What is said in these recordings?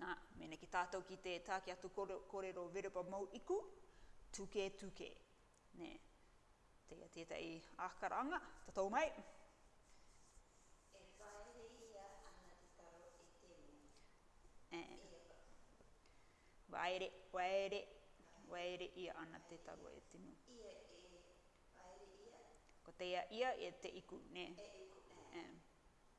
Na, meneki tatou ki te ta ki atu korero verba mou iku, tuke, tuke. Ne, teia tetahi akaranga, tatou mai. E waere, waere, waere ia ana te taro e tino. Ia e waere ia. Ko teia ia e te iku, ne? E iku, e.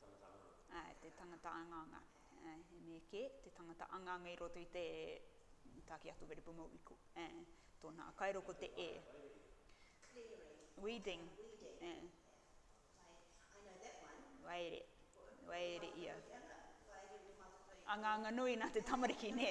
tangata angaanga. Āe, te tangata angaanga. He mea kē, te tangata angaanga i roto i te Tākia Kawerepu Mōiku. Tōna akairo ko te e. Weeding. Waere. Waere ia. Angaanga nui nā te tamariki, nē?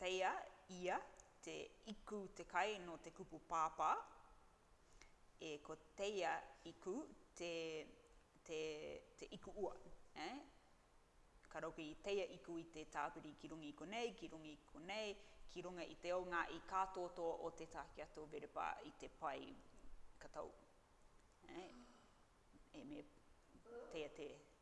Teia ia te iku te kai no te kupu pāpā, e ko teia iku te te te iku ua, e. Ka roki i teia iku i te tāpiri ki runga i konei, ki runga i konei, ki runga i te o ngā i kā tōtō o te Tākiato Verepa i te pai ka tau, e. E me teia te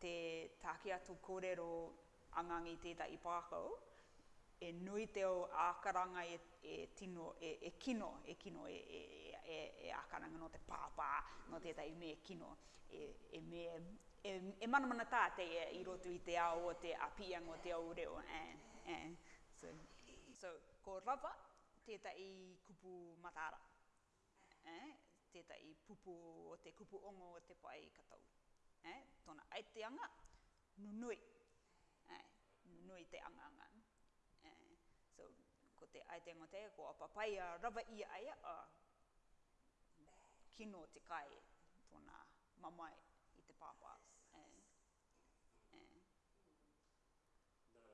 te taki atu korero angangi tētahi pākau, e nui te ou ākaranga e tino, e kino, e kino e ākaranga nō te pāpā, nō tētahi me kino, e me, e manamana tā te e i roto i te ao o te appeang o te ou reo, eh, eh, so. So, ko rava tētahi kupu mataara. eh, tētahi pupu o te kupu ongo o te pae ka tau, eh, tōna aiteanga, nunui, eh, nunui te angaanga, eh, so, ko te aiteanga o te, ko a papaia rawa i a ia, oh, kino te kai, tōna mamae i te pāpā, eh, eh. Nā te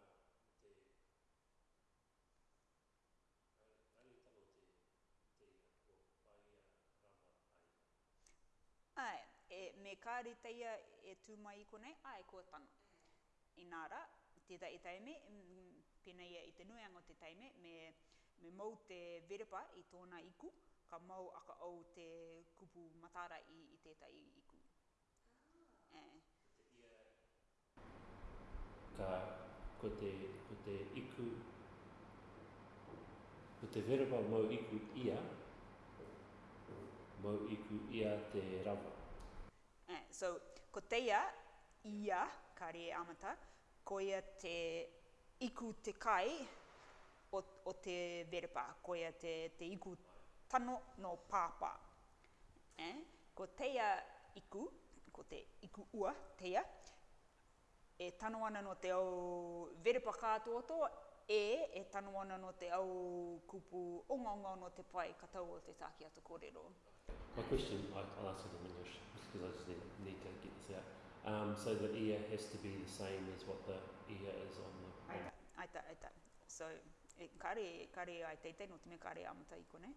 Rangitano te teia kua paia rawa a ia. Ae, e, me kāri teia e tū mai i konei, ae, kua tano. Inā rā, tētahi teime, pēnei ia i te nuianga o te teime, me, me mou te verepa i tōna iku, ka mou aka ou te kupu mataara i, i tētahi iku. Ā. Ko te ia ka, ko te, ko te iku, ko te verba mau iku ia, mau iku ia te rawa. Ā, so, ko teia, ia, ka rē amata, koia te iku te kai o, o te verba, koia te, te iku tano nō Pāpā. e, ko teia iku, ko te iku ua, teia, e tano ana nō te au verepa kātoato, e, e tano ana nō te au kupu ongaonga nō te pae katau o te tākiato kōrero. My question, I, I'll answer it in English, just because I just need, need to get this out. Um, so the ia has to be the same as what the ia is on the. Ai tā, ai tā, ai tā. So, kāre, kāre ai teitei, nō te mea kāre āmata i konei.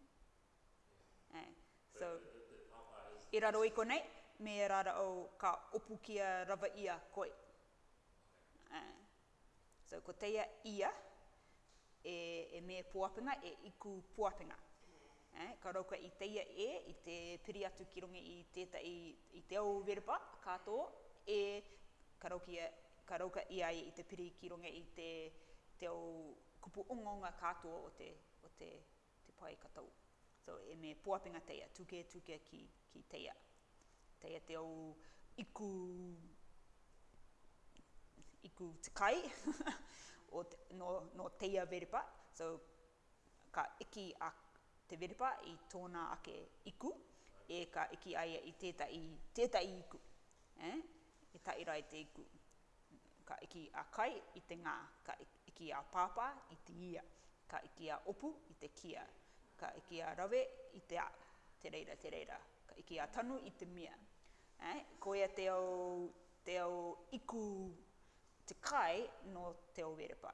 I raro i konei, me rarau ka opukia rawa ia koi. So ko teia ia e e me poapenga e iku poapenga. Ka rauka i teia e i te piri atu ki runga i tetahi i te au verba ka to e ka raukia ka rauka i a ia i te piri ki runga i te te au kupu ongaonga ka to o te o te te pae ka tau. So e me poapinga teia, tuke tuke ki ki teia. Teia te ou iku iku te kai o te, no, no teia verepa. So ka iki a te verepa i tona ake iku, e ka iki aia i tetahi, tetahi iku. Eh? E taira e te iku. Ka iki a Kai i te nga, ka iki a Pāpā i te ia, ka iki a Opu i te kia, ka iki a Rawe i te a, te reira, te reira, ka iki a Tanu i te mia. Āe, koia te ao, te ao iku, te kai no Te Owerepa.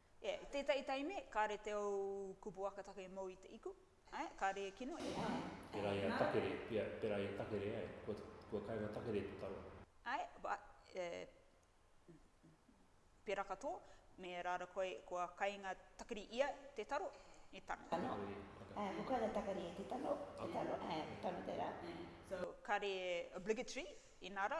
E, i tētahi taimi, kāre te ou kupu akatake mōu i te iku. E, kāre e kino e. Pērā i a Takere, pia, pērā i a Takere, e, kua, kua kainga Takere te taro. E, ba, e, pērā katoa, me rāra koe, kua kainga Takere ia te taro, e tano. Tano. E, kua kainga Takere ia te tano, te tano, e, tano tērā. So, kāre e obligatory, inā rā,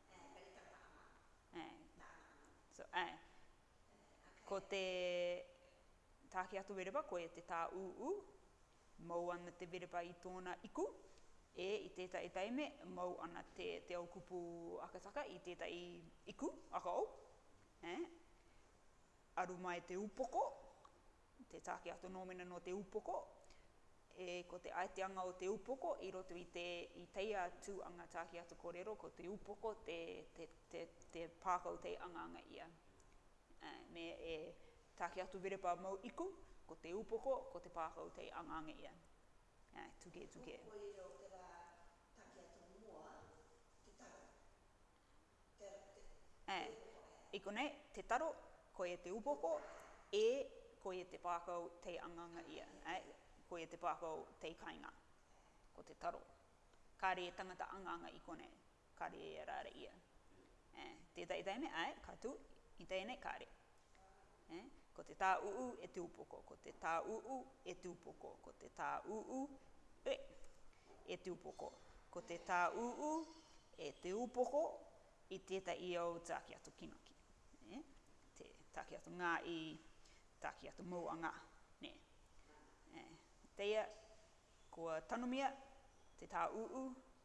Āe, kei tana ana. Āe. Tāna ana. So, āe. Āe. Ko te Tākiato Werepa, ko ia te tā ūū, mau ana te werepa i tōna iku, ē, i tētahi taime, mau ana te, te au kupu akataka i tētahi iku, akaou, āe. Aru mai te upoko, Te tāke a Tonomena nō te upoko, e Ko te aiteanga o te upoko i roto i te i teia tū anga tāke atu korero ko te upoko te te te te pākau tei angaanga ia e me e Tāke atu verepa mau iku ko te upoko ko te pākau tei angaanga ia e Tuke tuke. Ko koia o te rā tāke atu mua te tara. Ē, i konei, te taro, koia te upoko, ē, koia te pākau tei anganga ia, ē, koia te pākau tei kainga. Ko te taro. Kāre e tangata anganga i konei, kāre e araara ia. Ē, tētahi teine, āe, ka tū, i tēnei kāre. He. Ko te tā ūū e te upoko, ko te tā ūū e te upoko, ko te tā ūū e e te upoko, ko te tā ūū e te upoko i tēta i ōu tāki atu kinoki, nē, te tāki atu ngā i, tāki atu mouanga, nē. He. Teia, kua tanumia te tā ūū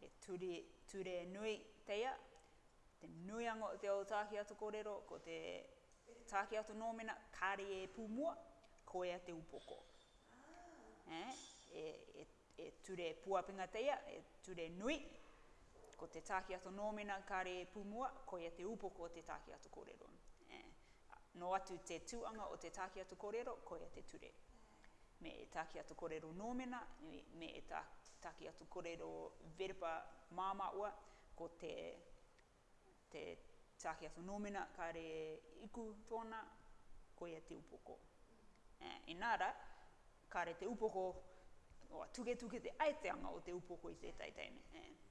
He ture, ture nui teia, te nui ango te o Tākia Tokorero, ko te Tākia Tonomena, kāre e pūmua, koia te upoko. E, e, e, e ture puapinga teia, e ture nui, ko te Tākia Tonomena, kāre e pūmua, koia te upoko o te Tākia Tokorero. E, nō atu te tūanga o te Tākia Tokorero, koia te ture. me ētā ki atu korero nōmena, me ētā tā ki atu korero verba māmā ua, ko te te tā ki atu nōmena kāre iku tōna, koia te upoko. Ā, inā rā, kāre te upoko, tuketuke te aiteanga o te upoko i tētahi teine.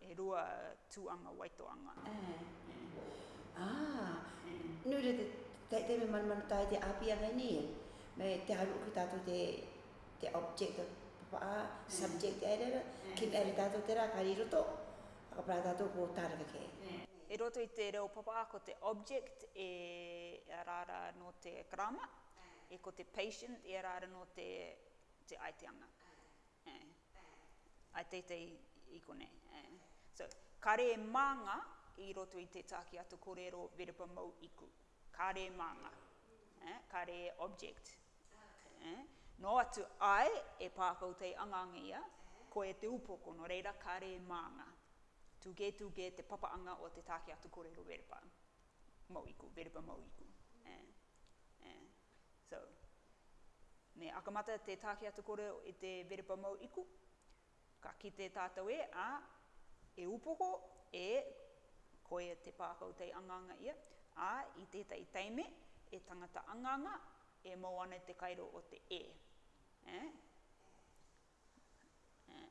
E rua tuanga waitoanga. Nui re te teitei me manamana tae te apia nei nei e. Me te haru uku tatou te te object of papa a, subject e rera, ki mea re tatou tera ka ri roto, whakapara tatou ko tareka ke. I roto i te reo papa a ko te object e rara no te karama, e ko te patient e rara no te te aiteanga. I teitei i konei. So, kare manga i roto i te taki a to korero verepa mou iku. Kare manga. Kare object. No atu ai e pākau tei angaanga ia, ko e te upoko, no reira kare manga. Tuke, tuke te papaanga o te taki a to korero verepa mou iku, verepa mou iku. So, me akamata te tāke atu koreo i te verepa mau iku, ka kite tātou e, ā, e upoko, e, koia te pākau tei angaanga ia, ā, i tētahi teime, e tangata angaanga, e mau ana te kairo o te e. Eh? Eh.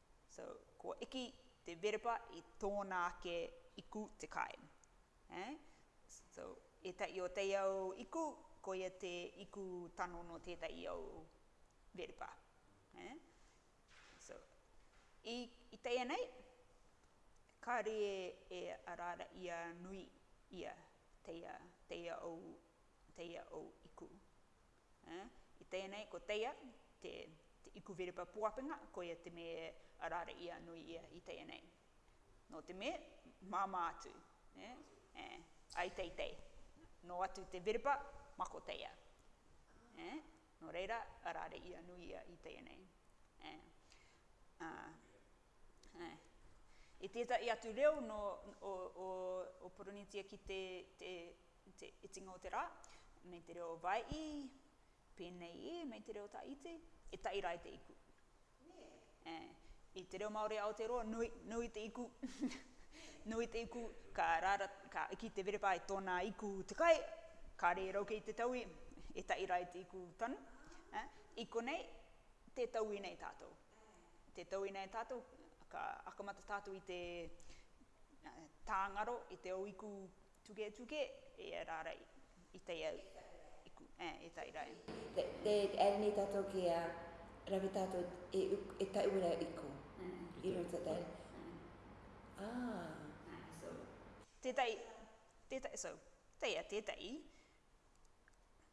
So, kua iki te verepa i tōna ake iku te kai. Eh? So, ētahi o teiau iku, koia te iku tano nō tētahi au verepa. Eh? So, i, i teia nei, kāre e araara ia nui ia teia, teia au, teia au iku. I tēnei ko teia te ikuwherepa puapenga koia te me arare ia nui ia i teia nei. No te me māmā atu, ai teitei, no atu te wherepa mako teia. No reira arare ia nui ia i teia nei. I tētahi atu reo no o Poronītia ki te i te itinga o te rā, me te reo Hawai'i, pēnei i, me te reo Taiti, e tai rā i te iku. Nē. E, i te reo Māori a Aotearoa, nui, nui te iku, nui te iku, ka rāra, ka iki te verepā i tōnā iku te kai, ka rērau kei te tauwi, e tai rā i te iku tonu. Eh, i konei, tē tauwi nei tātou. Tē tauwi nei tātou, ka akamata tātou i te, eh, tāngaro, i te au iku Tuketuke e ia rā rei. I tei au. I ku. E, e tai rā e. Te, nei tātou ki a rawe tātou e, e tai ua rā i ku. I roto tēnei. Aa. Tētahi, tētahi, so, tēia tētahi.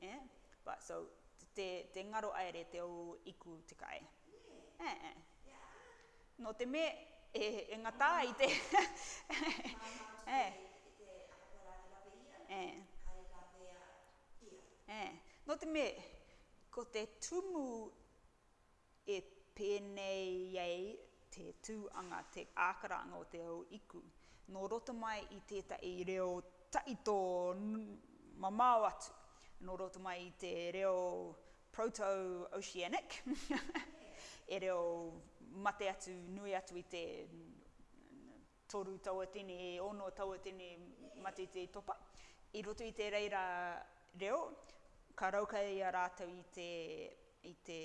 Eh, right, so te, te ngaro aere te ou iku te kai. Eh, eh. No te me e, e ngata i te... eh. Eh. Eh. No te me, ko te tumu E pēnei ai te tū anga te ākaranga o te au iku, nō roto mai i tētahi reo tawhito mamao atu, nō roto mai i te reo Proto-Oceanic, e reo mate atu, nui atu i te toru taua tini, e ono taua tini matiti i topa. I roto i te reira reo, ka raukaia i a rātou i te, i te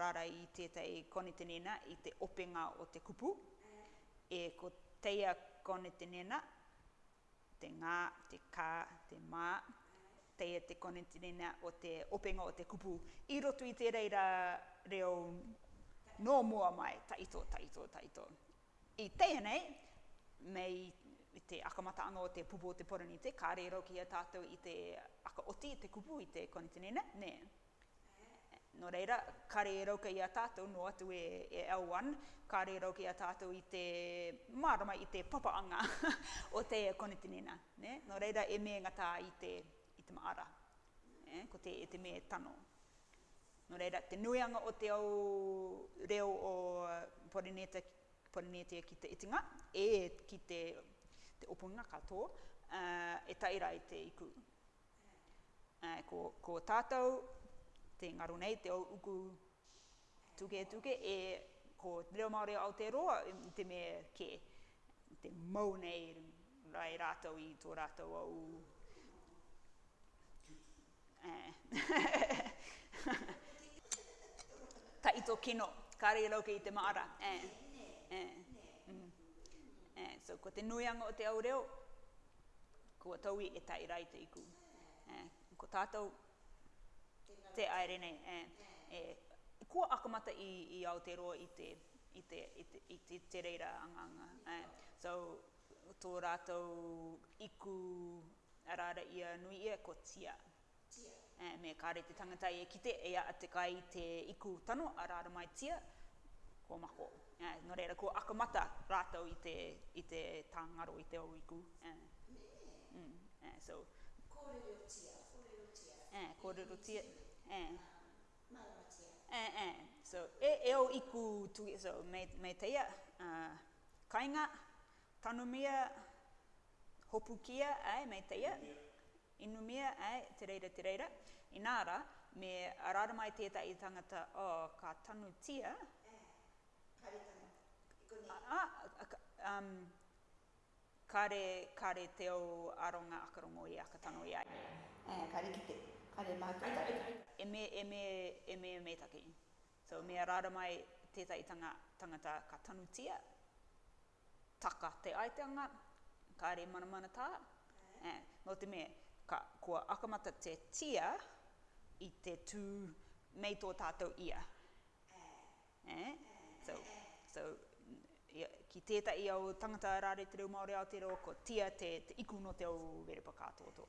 rarai i tētahi Konetenena i te openga o te kupu, e ko teia Konetenena, te ngā, te kā, te mā, teia te Konetenena o te openga o te kupu i roto i te reira reo nō mua mai, taito, taito, taito. I teia nei, me te akamata ano o te pupu o te Poronite, ka rero ki a tatou i te aka oti i te kupu i te Konitinene, ne. No reira, ka rero ki a tatou, no atu e L1, ka rero ki a tatou i te marama i te papa anga o te Konitinena, ne. No reira, e meenga ta i te, i te maara, e, ko te, e te me tano. Nō reira, te nuianga o te au reo o Porinētia ki te itinga, ē, ki te opunga ka tō, e tae rā i te iku. Ko tātou, te ngaro nei, te au uku tuketuke, ē, ko te reo Māori o Aotearoa i te me kē, i te mau nei rātou i tō rātou au. Ka ito kino, kare i rauke i te maara. So ko te nuianga o te au reo, kua tauwi e tae ra i te iku. Ko tatou te aere nei, kua akamata i Aoteroa i te, i te, i te reira anga anga. So to ratou iku Arā ra ia nui ia ko Tia. Tia. Me kare te tangata ia kite e a te kai i te iku tano, arā ra mai Tia, ko Mako. No reira kua akamata ratou i te, i te ta ngaro i te ou iku. Me. So. Korero Tia, korero Tia. E, korero Tia, e. Marama Tia. E, e. So, e, e ou iku tu, so, me, me teia, a, kainga, Tanumia, hopukia, āe, meiteia, inumia, āe, te reira, te reira, inā rā, me rarama e tētahi tangata, oh, ka tanutia, Āe, kāre tangata, i konei. ah, ka, um, kāre, kāre te ou aronga aka rongo i aka tano i a ia. Āe, kāre kite, kāre mātou tari. E me, e me, e me, me taki. So, me rarama e tētahi tanga, tangata, ka tanutia, taka te aitanga, kāre manamana tā, ā, nō te mea, ka, kua akamata te tia i te tū mei tō tātou ia. Ā, so, so, ia, ki tētahi au tangata rāre te reo Māori Aotearoa, ko tia te, te iku nō te au werepa kātōtō.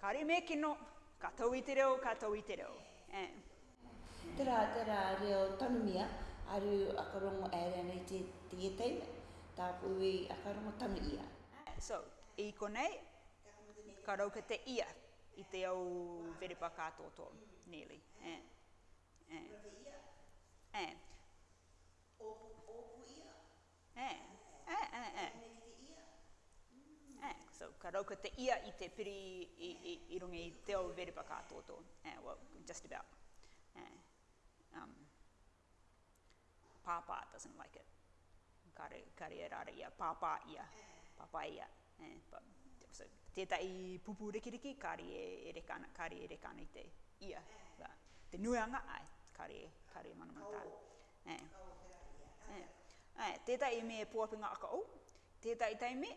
Kare me kino, ka tou i te reo, ka tou i te reo, eh. Tera, tera reo tanumia, aru aka rongo aere ana i te tie teina, taku iwi aka rongo tanu ia. Eh, so, i konei, ka rauka te ia i te au verepa ka toto, nearly, eh, eh, eh. Oku, oku ia, Eh, eh, eh, eh. Pēnei ki te ia. Mm. Eh, so, ka rauka te ia i te piri i, i, i runga i te au veripa ka tōtō. Eh, well, just about. Eh, um, pāpā doesn't like it. Kare, kare e rāra ia, pāpā ia, pāpā ia. tētahi pupū rikiriki, kāre e reka ana, kāre e reka ana i te ia, te nuianga, āe, kāre, kāre e manamana tāna. Ka oho, ka oho te rahi, āe. Tētahi me pōwhitinga aka ou, tētahi taime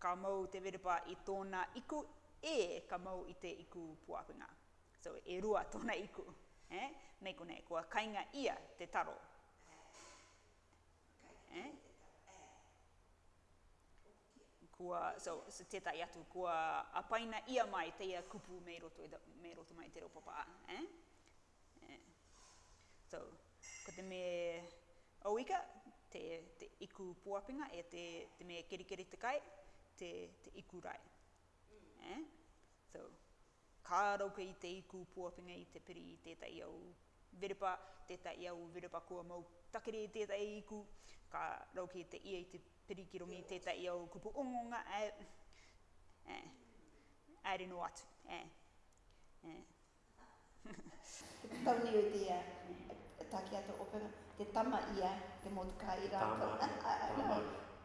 ka mau te werepa i tōna iku, ē, ka mau i te iku pōwhitinga. So, e rua tōna iku. Mei konei, kua kainga ia te taro. Eh? Kua, so, so tētai atu, kua apaina ia mai teia kupu me roto, me roto mai te reo papa. Eh? Eh. So, ko te me auika, te, te iku puapinga, e te, te me kerikeri te kai, te, te iku rai. Eh? So, Ka rauka i te iku puawhenga i te piri i tētahi au verepa, tētahi au verepa kua mau takere i tētahi iku, ka rauka i te ia i te piri ki runga i tētahi au kupu ongonga, ā, ā, haere noa atu, ā, ā. Taunio te ia, ā, taki atu openga, te tama ia, te motukā i rātou, ā, ā, ā, ā.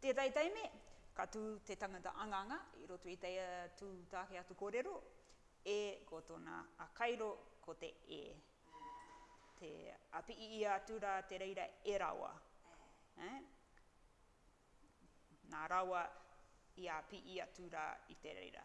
Te Taitaime, Ka tū te tangata angaanga i roto i teia tū tāke atu kōrero, e ko tōna a Kairo ko te e. Te apiiia atu rā te reira e rawa. Nā rawa i apii atu rā i te reira.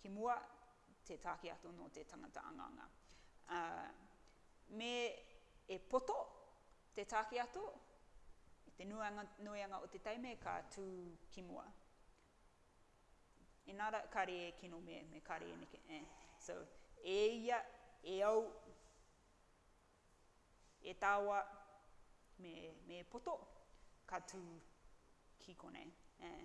Ki mua, te tākeato nō te tangata anganga. Ā, me e poto te tākeato i te nuianga o te taime ka tū ki mua. Inā rā, kāre e kino me, me kāre e neke, eh. So, e ia, e au, e tāua, me, me e poto, ka tū ki konei, eh.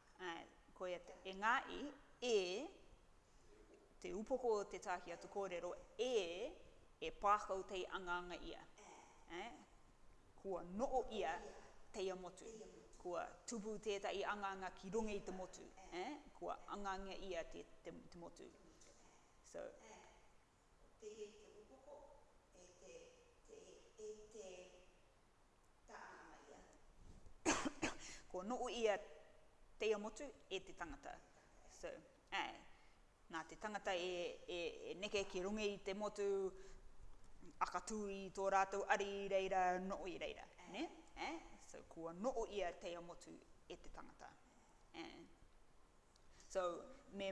Ā, koia te engāi, e, te upoko o te Tāki atu kōrero, e, e pākau tei angaanga ia, ā, kua noʻo ia teia motu, kua tupu tētaʻi angaanga ki runga i te motu, ā, kua angaangia ia te, te, te motu. So, E te e te upoko, e te, te, e te ta anga mai ia. Ko noo ia te ia motu, e te tangata. So, ae. Na te tangata e, e, e neke ki runga i te motu, akatuu i to ratou ari i reira, noo i reira. Ne? Ae. So, kua noo ia te ia motu, e te tangata. Ae. So, me,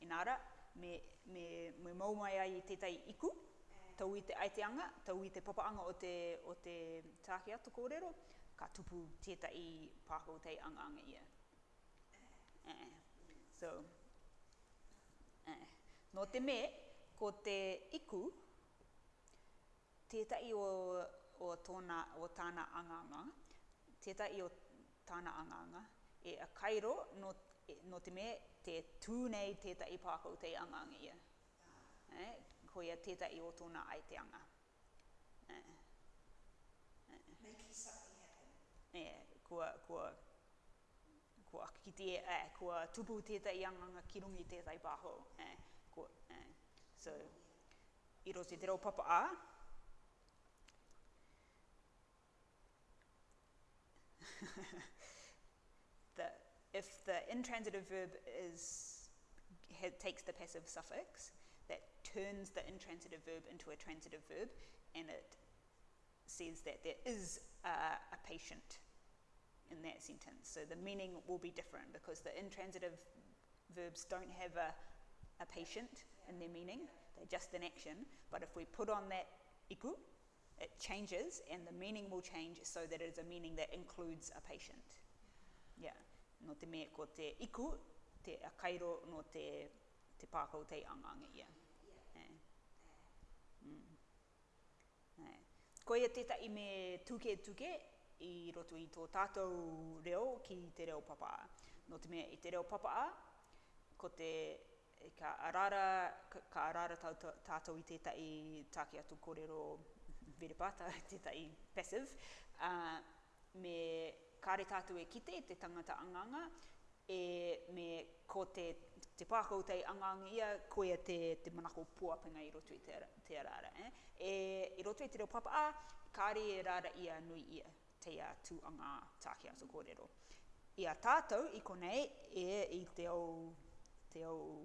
Inā rā, me, me, me mau mai ai i tētahi iku, tau i te aiteanga, tau i te papaanga o te, o te tāke atu kōrero, ka tupu tētahi pākau tei angaanga ia. Eh. Eh. So, eh. Nō te me, ko te iku, tētahi o tōna, o tāna angaanga, tētahi o tāna angaanga, e akairo nō, nō te mea te tū nei tētahi pākau tei angaanga ia. Eh, koia tētahi o tōna aiteanga. Eh, eh. Making something happen. Eh, kua, kua, kua kitea, eh, kua tupu tētahi angaanga ki runga i tētahi pākau. Eh, kua, eh, so. i rosi te reo papa a. the, if the intransitive verb is, takes the passive suffix, turns the intransitive verb into a transitive verb and it says that there is uh, a patient in that sentence. So the meaning will be different because the intransitive verbs don't have a, a patient in their meaning, they're just an action. But if we put on that iku, it changes and the meaning will change so that it is a meaning that includes a patient. Yeah. No te mea ko te iku, te akairo, no te, te pākau, te angangi, yeah. Koia tētahi me tuketuke i roto i tō tātou reo ki te reo papa. Nō te mea i te reo papa, ko te, ka araara, ka araara tātou i tētahi tāke atu korero verepātau, tētahi passive, ā, me ka reta atu e kite te tangata anganga, e me ko te te pākau tei anganga ia, koia te te manako puapenga i roto i te te araara. E e i roto i te reo papa a, kāre e raara ia nui ia, tei a tu anga tā ki ato kōrero. I a tātou i konei e i te au te au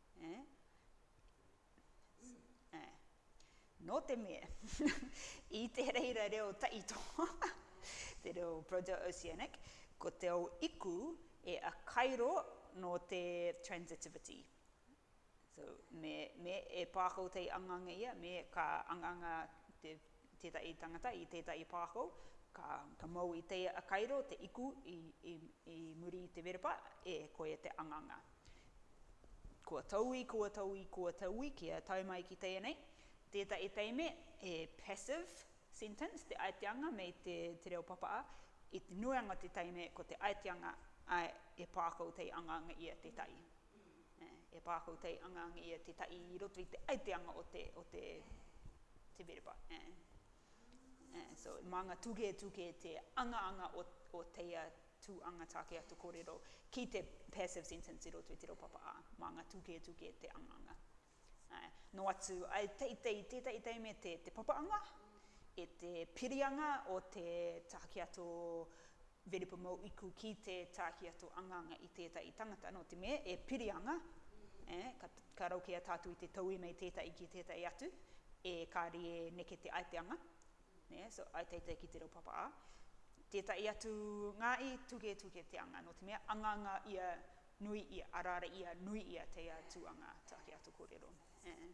Nō te mea, i te reira reo taitoa, te reo Proto-Oceanic, ko te ao iku e akairo nō te transitivity. So, me, me e pākau tei anganga ia, me ka anganga te tētahi tangata i tētahi pākau, ka, ka mau i teia a Kairo te iku i, i, i muri i te werepa, e, koia te anganga. Kua taui, kua taui, kua taui, kia tae mai ki teia nei. Tētahi teime, he passive sentence te aiteanga me te, te reo papaa, i te nuianga o te teime ko te aiteanga, āe, e pākau tei anganga ia tētahi. E pa kou tei angaanga ia te ta i roto i te aiteanga o te, o te, te vereba. So, ma nga tuketuke te angaanga o, o teia tuanga take atu korero ki te passive sentence i roto i te ropapa a, ma nga tuketuke te angaanga. Nō atu, I teitei i tētahi tau me te papaanga, e te pirianga o te tākiato Verepa Mōu Iku ki te tākiato angaanga i tētahi tangata, nō te mea, e pirianga, ka raukia tātou i te tauwi mei tētahi ki tētahi atu, e kāri e neke te aiteanga, so I teitei ki te reo papa a. Tētahi atu ngā i tuketuke te anga, nō te mea, angaanga ia Nui ia, ara ara ia, nui ia te Atua ngā ata ki a to korero. Eh. Eh.